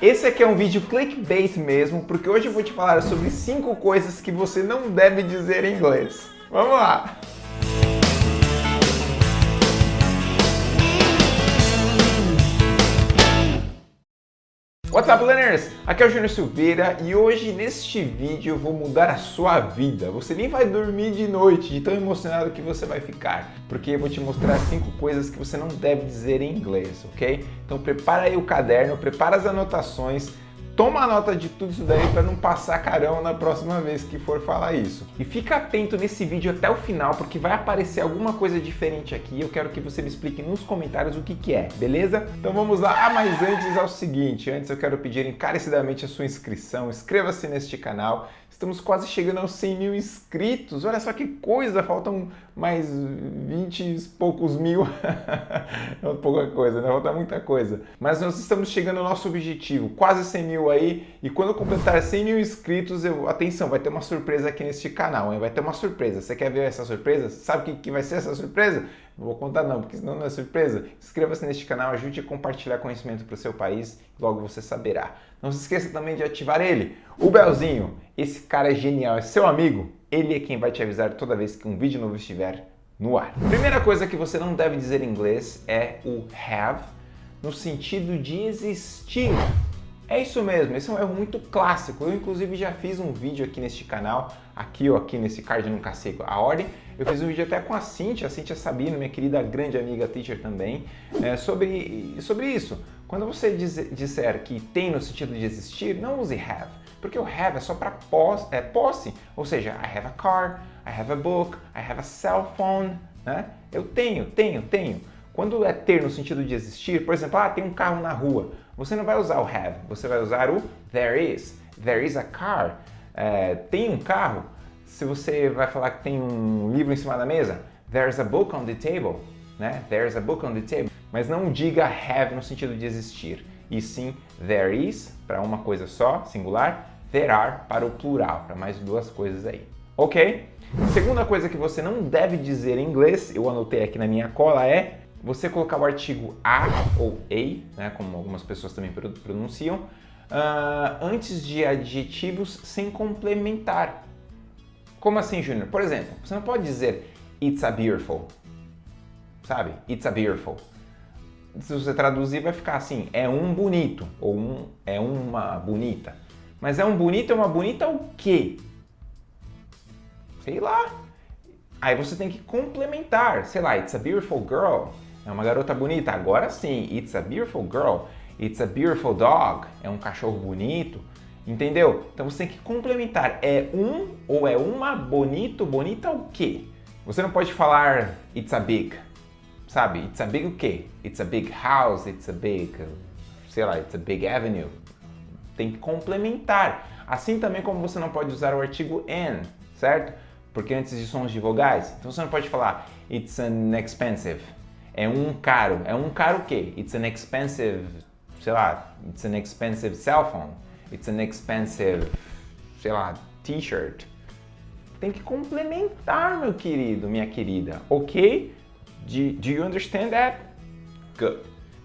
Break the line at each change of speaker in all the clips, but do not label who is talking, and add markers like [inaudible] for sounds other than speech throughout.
Esse aqui é um vídeo clickbait mesmo, porque hoje eu vou te falar sobre 5 coisas que você não deve dizer em inglês. Vamos lá! Up, learners? Aqui é o Júnior Silveira e hoje neste vídeo eu vou mudar a sua vida. Você nem vai dormir de noite de tão emocionado que você vai ficar, porque eu vou te mostrar cinco coisas que você não deve dizer em inglês, ok? Então prepara aí o caderno, prepara as anotações, Toma nota de tudo isso daí para não passar carão na próxima vez que for falar isso. E fica atento nesse vídeo até o final, porque vai aparecer alguma coisa diferente aqui. Eu quero que você me explique nos comentários o que, que é, beleza? Então vamos lá. Ah, mas antes é o seguinte, antes eu quero pedir encarecidamente a sua inscrição. Inscreva-se neste canal. Estamos quase chegando aos 100 mil inscritos. Olha só que coisa, faltam mais 20 e poucos mil. [laughs] é pouca coisa, né? Falta muita coisa. Mas nós estamos chegando ao nosso objetivo, quase 100 mil aí. E quando eu completar 100 mil inscritos, eu... atenção, vai ter uma surpresa aqui neste canal, hein? Vai ter uma surpresa. Você quer ver essa surpresa? Sabe o que, que vai ser essa surpresa? Não vou contar não, porque senão não é surpresa. Inscreva-se neste canal, ajude a compartilhar conhecimento para o seu país, logo você saberá. Não se esqueça também de ativar ele, o belzinho. Esse cara é genial, é seu amigo. Ele é quem vai te avisar toda vez que um vídeo novo estiver no ar. Primeira coisa que você não deve dizer em inglês é o have, no sentido de existir. É isso mesmo, esse é um erro muito clássico. Eu inclusive já fiz um vídeo aqui neste canal, aqui ou aqui nesse card, nunca sei a ordem. Eu fiz um vídeo até com a Cintia, a Cintia Sabino, minha querida grande amiga teacher também, é, sobre, sobre isso. Quando você diz, disser que tem no sentido de existir, não use have, porque o have é só para posse, é, posse, ou seja, I have a car, I have a book, I have a cell phone, né? Eu tenho, tenho, tenho. Quando é ter no sentido de existir, por exemplo, ah, tem um carro na rua, você não vai usar o have, você vai usar o there is. There is a car. É, tem um carro. Se você vai falar que tem um livro em cima da mesa, there's a book on the table. Né? There's a book on the table. Mas não diga have no sentido de existir, e sim there is para uma coisa só, singular, there are para o plural, para mais duas coisas aí. Ok? Segunda coisa que você não deve dizer em inglês, eu anotei aqui na minha cola, é você colocar o artigo a ou a, né, como algumas pessoas também pronunciam, uh, antes de adjetivos sem complementar. Como assim, Júnior? Por exemplo, você não pode dizer it's a beautiful, sabe? It's a beautiful se você traduzir vai ficar assim, é um bonito, ou um, é uma bonita. Mas é um bonito, é uma bonita o quê? Sei lá. Aí você tem que complementar, sei lá, it's a beautiful girl, é uma garota bonita. Agora sim, it's a beautiful girl, it's a beautiful dog, é um cachorro bonito. Entendeu? Então você tem que complementar. É um ou é uma bonito, bonita o quê? Você não pode falar it's a big, sabe? It's a big o quê? It's a big house, it's a big, sei lá, it's a big avenue. Tem que complementar. Assim também como você não pode usar o artigo an, certo? Porque antes de sons de vogais. Então você não pode falar it's an expensive. É um caro. É um caro o quê? It's an expensive, sei lá, it's an expensive cell phone. It's an expensive, sei lá, t-shirt. Tem que complementar, meu querido, minha querida, ok? Do, do you understand that? Good.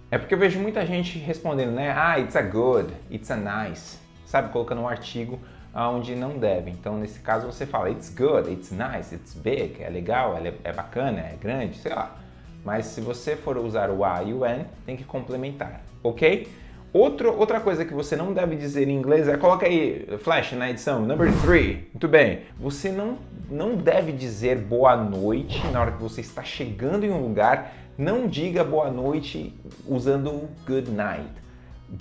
É porque eu vejo muita gente respondendo, né? Ah, it's a good, it's a nice. Sabe? Colocando um artigo onde não deve. Então, nesse caso, você fala it's good, it's nice, it's big, é legal, é, é bacana, é grande, sei lá. Mas se você for usar o a e o an, tem que complementar, ok? Outro, outra coisa que você não deve dizer em inglês é, coloca aí, flash na edição, number three. Muito bem. Você não, não deve dizer boa noite na hora que você está chegando em um lugar. Não diga boa noite usando good night.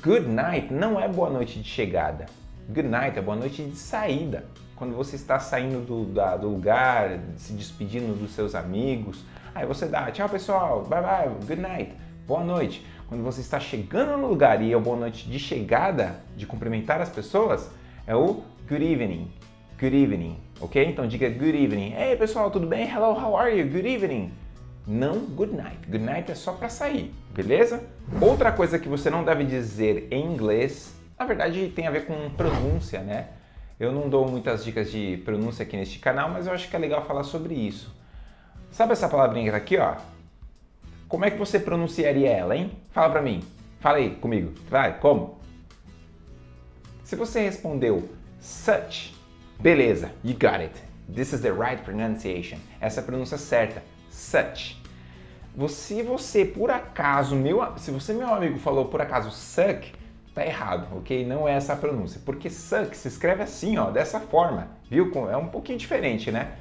Good night não é boa noite de chegada. Good night é boa noite de saída. Quando você está saindo do, da, do lugar, se despedindo dos seus amigos, aí você dá tchau pessoal, bye bye, good night, boa noite. Quando você está chegando no lugar e é o boa noite de chegada, de cumprimentar as pessoas, é o good evening. Good evening, ok? Então diga good evening. Ei pessoal, tudo bem? Hello, how are you? Good evening. Não good night. Good night é só para sair, beleza? Outra coisa que você não deve dizer em inglês, na verdade tem a ver com pronúncia, né? Eu não dou muitas dicas de pronúncia aqui neste canal, mas eu acho que é legal falar sobre isso. Sabe essa palavrinha aqui, ó? Como é que você pronunciaria ela, hein? Fala pra mim. Fala aí comigo. Vai, como? Se você respondeu such, beleza, you got it. This is the right pronunciation. Essa é a pronúncia certa, such. Se você por acaso, meu, se você meu amigo falou por acaso suck, tá errado, ok? Não é essa a pronúncia, porque suck se escreve assim, ó, dessa forma, viu? É um pouquinho diferente, né?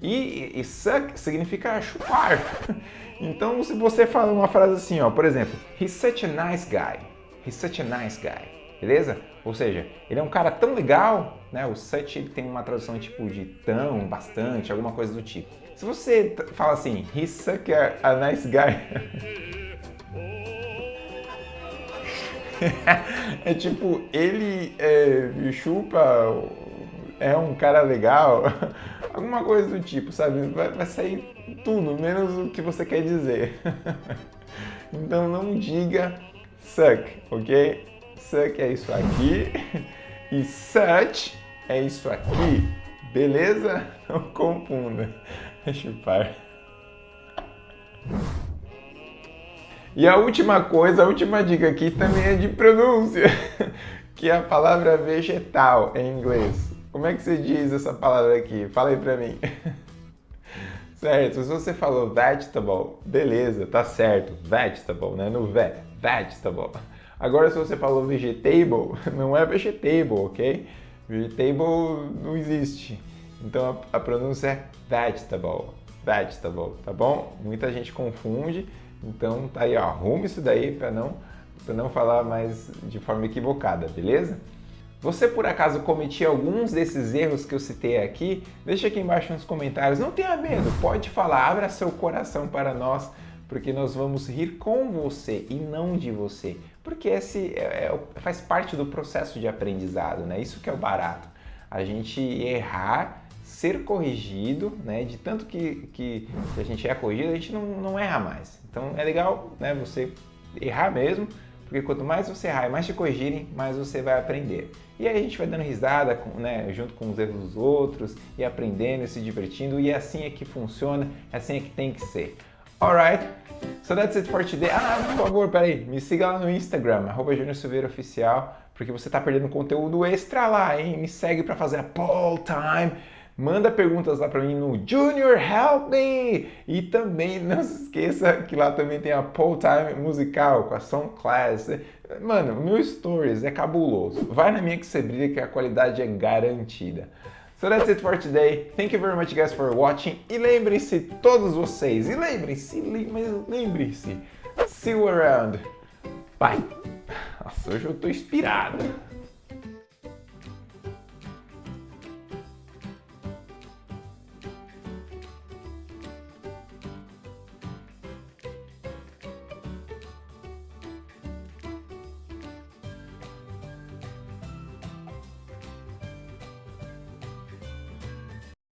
E, suck significa chupar. [laughs] Então, se você fala uma frase assim, ó, por exemplo, he's such a nice guy, he's such a nice guy, beleza? Ou seja, ele é um cara tão legal, né? O such ele tem uma tradução tipo de tão, bastante, alguma coisa do tipo. Se você fala assim, he's such a, a nice guy, [laughs] é tipo, ele é, chupa, é um cara legal, [laughs] alguma coisa do tipo, sabe? Vai, vai sair tudo, menos o que você quer dizer. [laughs] então não diga suck, ok? Suck é isso aqui [laughs] e such é isso aqui, beleza? Não confunda. Chupar. E a última coisa, a última dica aqui também é de pronúncia, que a palavra vegetal em inglês. Como é que você diz essa palavra aqui? Fala aí pra mim. [laughs] Certo, se você falou vegetable, beleza, tá certo, vegetable, né? No ve, vegetable. Agora se você falou vegetable, [laughs] não é vegetable, ok? Vegetable não existe. Então a, a pronúncia é vegetable, vegetable, tá bom? Muita gente confunde, então tá aí, ó, arrume isso daí para não, pra não falar mais de forma equivocada, beleza? Você por acaso cometia alguns desses erros que eu citei aqui? Deixa aqui embaixo nos comentários. Não tenha medo, pode falar, abra seu coração para nós, porque nós vamos rir com você e não de você. Porque esse é, é, faz parte do processo de aprendizado, né? Isso que é o barato. A gente errar, ser corrigido, né? De tanto que, que, a gente é corrigido, a gente não, não erra mais. Então é legal né, você errar mesmo, porque quanto mais você errar e mais te corrigirem, mais você vai aprender. E aí a gente vai dando risada né, junto com os erros dos outros e aprendendo e se divertindo. E é assim é que funciona, é assim é que tem que ser. Alright, so that's it for today. Ah, por favor, peraí, me siga lá no Instagram, arroba Oficial, porque você tá perdendo conteúdo extra lá, hein? Me segue para fazer a poll time. Manda perguntas lá para mim no Junior Help Me! E também [laughs] não se esqueça que lá também tem a Poll Time musical com a Song Class. Mano, meu Stories é cabuloso. Vai na minha que você brilha que a qualidade é garantida. So that's it for today. Thank you very much guys for watching. E lembrem-se, todos vocês, e lembrem-se, mas lembrem-se, see you around. Bye! Nossa, hoje eu tô inspirado.